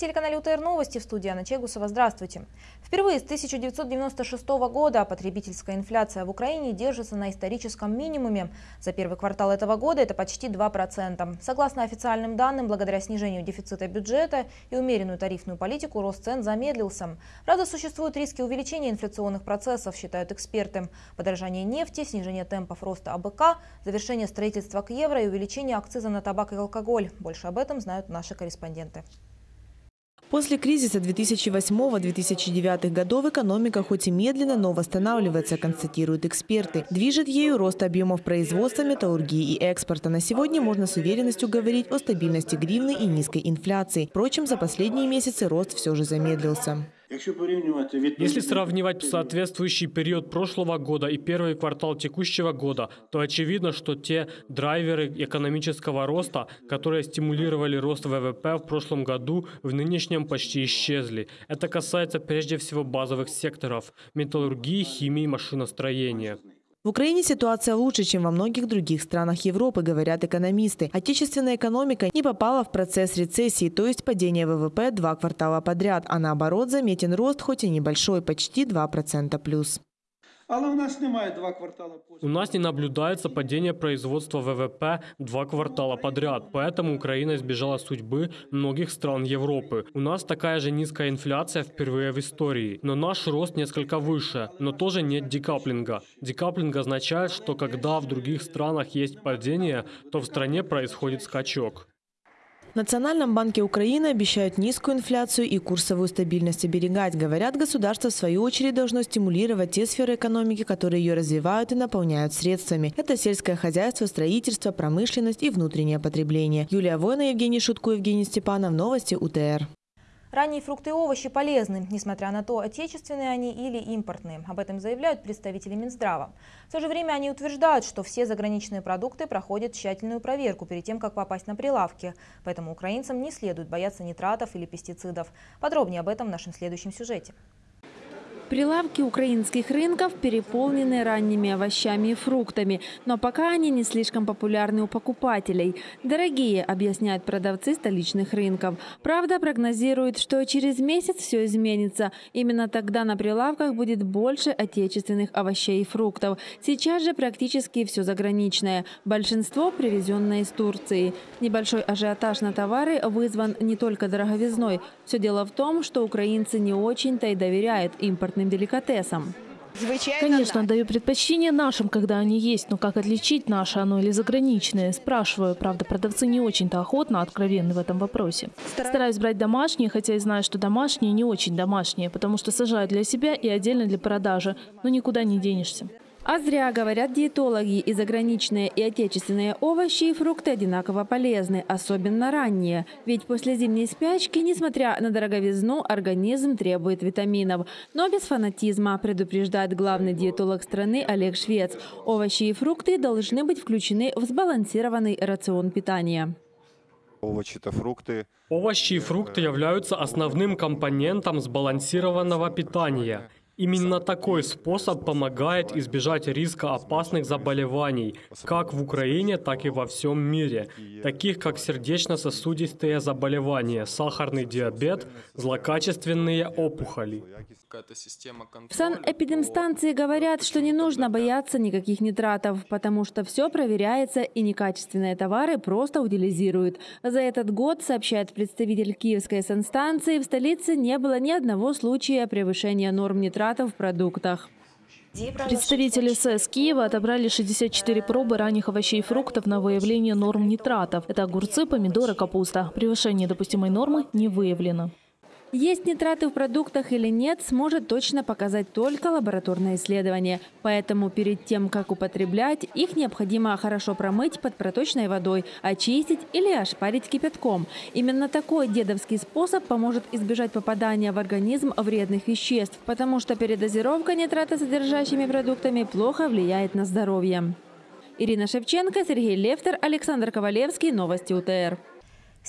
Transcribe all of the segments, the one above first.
На телеканале УТР Новости в студии Анна Чегусова. Здравствуйте. Впервые с 1996 года потребительская инфляция в Украине держится на историческом минимуме. За первый квартал этого года это почти 2%. Согласно официальным данным, благодаря снижению дефицита бюджета и умеренную тарифную политику, рост цен замедлился. Правда, существуют риски увеличения инфляционных процессов, считают эксперты. Подорожание нефти, снижение темпов роста АБК, завершение строительства к евро и увеличение акциза на табак и алкоголь. Больше об этом знают наши корреспонденты. После кризиса 2008-2009 годов экономика хоть и медленно, но восстанавливается, констатируют эксперты. Движет ею рост объемов производства, металлургии и экспорта. На сегодня можно с уверенностью говорить о стабильности гривны и низкой инфляции. Впрочем, за последние месяцы рост все же замедлился. Если сравнивать соответствующий период прошлого года и первый квартал текущего года, то очевидно, что те драйверы экономического роста, которые стимулировали рост ВВП в прошлом году, в нынешнем почти исчезли. Это касается прежде всего базовых секторов – металлургии, химии, машиностроения. В Украине ситуация лучше, чем во многих других странах Европы, говорят экономисты. Отечественная экономика не попала в процесс рецессии, то есть падения ВВП два квартала подряд, а наоборот заметен рост, хоть и небольшой, почти 2% плюс. Але у нас немає два квартала У нас не наблюдается падение производства ВВП два квартала подряд, поэтому Украина избежала судьбы многих стран Европы. У нас такая же низкая инфляция впервые в истории, но наш рост несколько выше, но тоже нет декаплинга. Декаплинг означает, что когда в других странах есть падение, то в стране происходит скачок. В Национальном банке Украины обещают низкую инфляцию и курсовую стабильность оберегать. Говорят, государство в свою очередь должно стимулировать те сферы экономики, которые ее развивают и наполняют средствами. Это сельское хозяйство, строительство, промышленность и внутреннее потребление. Юлия Война, Евгений Шутко, Евгений Степанов. Новости УТР. Ранние фрукты и овощи полезны, несмотря на то, отечественные они или импортные. Об этом заявляют представители Минздрава. В то же время они утверждают, что все заграничные продукты проходят тщательную проверку перед тем, как попасть на прилавки. Поэтому украинцам не следует бояться нитратов или пестицидов. Подробнее об этом в нашем следующем сюжете. Прилавки украинских рынков переполнены ранними овощами и фруктами, но пока они не слишком популярны у покупателей. Дорогие, объясняют продавцы столичных рынков. Правда, прогнозируют, что через месяц все изменится. Именно тогда на прилавках будет больше отечественных овощей и фруктов. Сейчас же практически все заграничное. Большинство привезенное из Турции. Небольшой ажиотаж на товары вызван не только дороговизной. Все дело в том, что украинцы не очень-то и доверяют импортным деликатесам. Конечно, даю предпочтение нашим, когда они есть, но как отличить наше оно или заграничное? Спрашиваю. Правда, продавцы не очень-то охотно откровенны в этом вопросе. Стараюсь брать домашние, хотя и знаю, что домашние не очень домашние, потому что сажают для себя и отдельно для продажи, но никуда не денешься. А зря, говорят диетологи, и заграничные, и отечественные овощи и фрукты одинаково полезны, особенно ранние. Ведь после зимней спячки, несмотря на дороговизну, организм требует витаминов. Но без фанатизма, предупреждает главный диетолог страны Олег Швец. Овощи и фрукты должны быть включены в сбалансированный рацион питания. Овощи и фрукты являются основным компонентом сбалансированного питания. Именно такой способ помогает избежать риска опасных заболеваний, как в Украине, так и во всем мире, таких как сердечно-сосудистые заболевания, сахарный диабет, злокачественные опухоли. В санэпидемстанции говорят, что не нужно бояться никаких нитратов, потому что все проверяется и некачественные товары просто утилизируют. За этот год, сообщает представитель Киевской санстанции, в столице не было ни одного случая превышения норм нитратов препаратов в продуктах. Представители СС Киева отобрали 64 пробы ранних овощей и фруктов на выявление норм нитратов. Это огурцы, помидоры, капуста. Превышение допустимой нормы не выявлено. Есть нитраты в продуктах или нет, сможет точно показать только лабораторное исследование. Поэтому перед тем, как употреблять, их необходимо хорошо промыть под проточной водой, очистить или ошпарить кипятком. Именно такой дедовский способ поможет избежать попадания в организм вредных веществ, потому что передозировка нитратосодержащими продуктами плохо влияет на здоровье. Ирина Шевченко, Сергей Левтер, Александр Ковалевский. Новости УТР.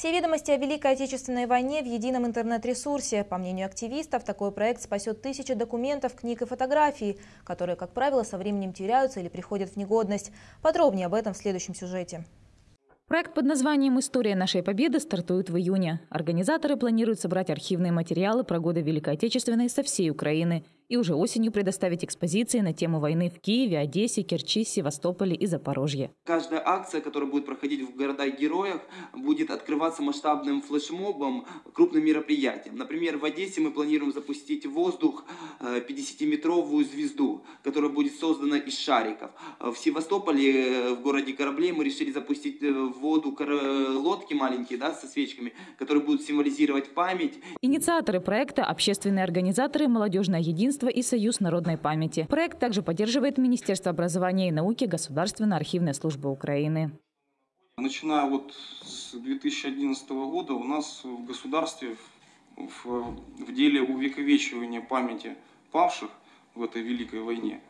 Все ведомости о Великой Отечественной войне в едином интернет-ресурсе. По мнению активистов, такой проект спасет тысячи документов, книг и фотографий, которые, как правило, со временем теряются или приходят в негодность. Подробнее об этом в следующем сюжете. Проект под названием «История нашей победы» стартует в июне. Организаторы планируют собрать архивные материалы про годы Великой Отечественной со всей Украины и уже осенью предоставить экспозиции на тему войны в Киеве, Одессе, Керчи, Севастополе и Запорожье. Каждая акция, которая будет проходить в городах-героях, будет открываться масштабным флешмобом, крупным мероприятием. Например, в Одессе мы планируем запустить в воздух 50-метровую э, звезду, которая будет создана из шариков. В Севастополе, э, в городе Кораблей, мы решили запустить э, в воду лодки маленькие да, со свечками, которые будут символизировать память. Инициаторы проекта – общественные организаторы «Молодежное единство» единства и Союз народной памяти. Проект также поддерживает Министерство образования и науки Государственная архивная служба Украины. Начиная вот с 2011 года у нас в государстве в, в деле увековечивания памяти павших в этой великой войне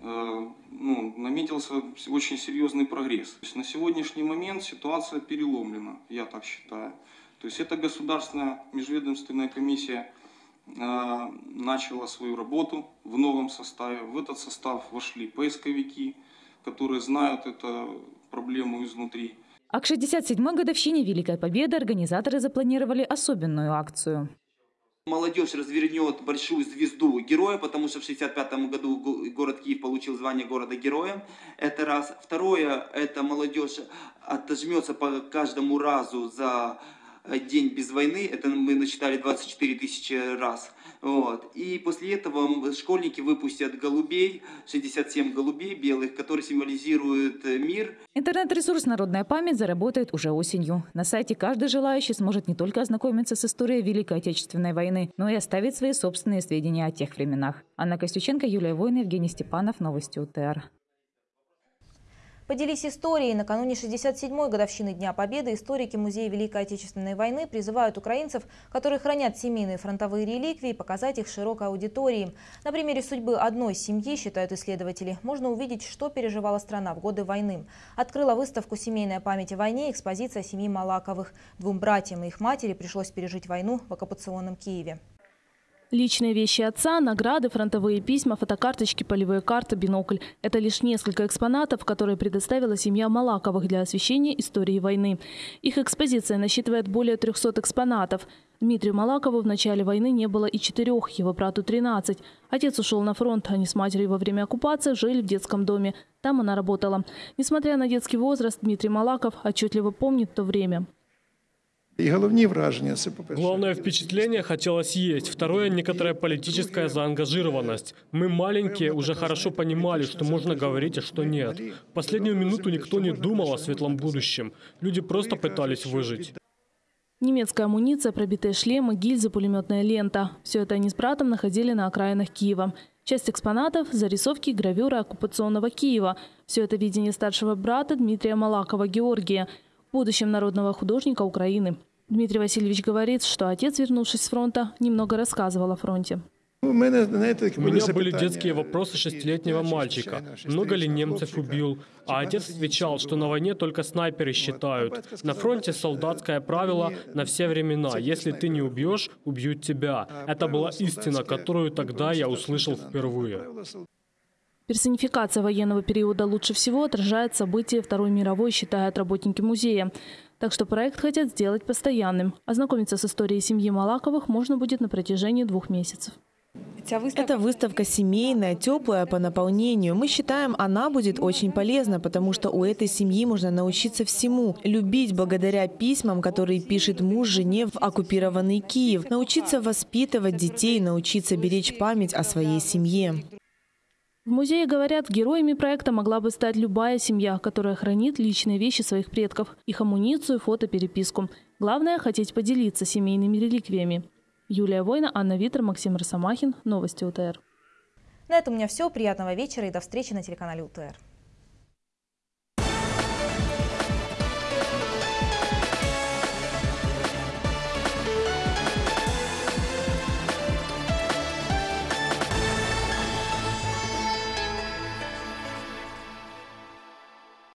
э, ну, наметился очень серьезный прогресс. То есть на сегодняшний момент ситуация переломлена, я так считаю. То есть это государственная межведомственная комиссия начала свою работу в новом составе. В этот состав вошли поисковики, которые знают эту проблему изнутри. А к 67-й годовщине Великой Победы организаторы запланировали особенную акцию. Молодежь развернет большую звезду героя, потому что в 65 году город Киев получил звание города-героя. Это раз. Второе, это молодежь отожмется по каждому разу за день без войны, это мы насчитали 24 тысячи раз. Вот. И после этого школьники выпустят голубей, 67 голубей белых, которые символизируют э, мир. Интернет-ресурс «Народная память» заработает уже осенью. На сайте каждый желающий сможет не только ознакомиться с историей Великой Отечественной войны, но и оставить свои собственные сведения о тех временах. Анна Костюченко, Юлия Война, Евгений Степанов. Новости УТР. Поделись историей. Накануне 67-й годовщины Дня Победы историки Музея Великой Отечественной войны призывают украинцев, которые хранят семейные фронтовые реликвии, показать их широкой аудитории. На примере судьбы одной семьи, считают исследователи, можно увидеть, что переживала страна в годы войны. Открыла выставку «Семейная память о войне» экспозиция семьи Малаковых. Двум братьям и их матери пришлось пережить войну в оккупационном Киеве. Личные вещи отца, награды, фронтовые письма, фотокарточки, полевые карты, бинокль – это лишь несколько экспонатов, которые предоставила семья Малаковых для освещения истории войны. Их экспозиция насчитывает более 300 экспонатов. Дмитрию Малакову в начале войны не было и четырех, его брату 13. Отец ушел на фронт, они с матерью во время оккупации жили в детском доме. Там она работала. Несмотря на детский возраст, Дмитрий Малаков отчетливо помнит то время. И головные вражения. Главное впечатление хотелось есть. Второе – некоторая политическая заангажированность. Мы маленькие уже хорошо понимали, что можно говорить, а что нет. Последнюю минуту никто не думал о светлом будущем. Люди просто пытались выжить. Немецкая амуниция, пробитые шлемы, гильзы, пулеметная лента. Все это они с братом находили на окраинах Киева. Часть экспонатов – зарисовки гравюры оккупационного Киева. Все это видение старшего брата Дмитрия Малакова Георгия – будущем народного художника Украины. Дмитрий Васильевич говорит, что отец, вернувшись с фронта, немного рассказывал о фронте. У меня были детские вопросы шестилетнего мальчика. Много ли немцев убил? А отец отвечал, что на войне только снайперы считают. На фронте солдатское правило на все времена. Если ты не убьешь, убьют тебя. Это была истина, которую тогда я услышал впервые. Персонификация военного периода лучше всего отражает события Второй мировой, считают работники музея. Так что проект хотят сделать постоянным. Ознакомиться с историей семьи Малаковых можно будет на протяжении двух месяцев. Эта выставка семейная, теплая по наполнению. Мы считаем, она будет очень полезна, потому что у этой семьи можно научиться всему. Любить благодаря письмам, которые пишет муж жене в оккупированный Киев. Научиться воспитывать детей, научиться беречь память о своей семье. В музее говорят, героями проекта могла бы стать любая семья, которая хранит личные вещи своих предков, их амуницию, фотопереписку. Главное – хотеть поделиться семейными реликвиями. Юлия Война, Анна Витер, Максим Росомахин. Новости УТР. На этом у меня все. Приятного вечера и до встречи на телеканале УТР.